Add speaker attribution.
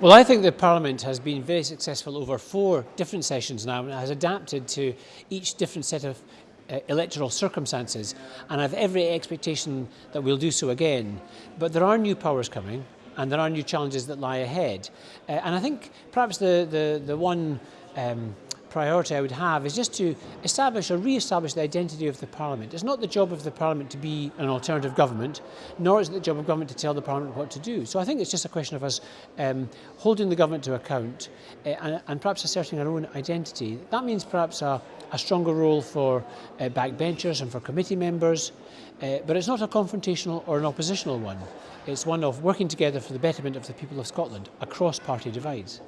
Speaker 1: Well, I think the Parliament has been very successful over four different sessions now and has adapted to each different set of uh, electoral circumstances and I have every expectation that we'll do so again. But there are new powers coming and there are new challenges that lie ahead. Uh, and I think perhaps the, the, the one um, priority I would have is just to establish or re-establish the identity of the Parliament. It's not the job of the Parliament to be an alternative government, nor is it the job of government to tell the Parliament what to do. So I think it's just a question of us um, holding the government to account uh, and, and perhaps asserting our own identity. That means perhaps a, a stronger role for uh, backbenchers and for committee members, uh, but it's not a confrontational or an oppositional one. It's one of working together for the betterment of the people of Scotland across party divides.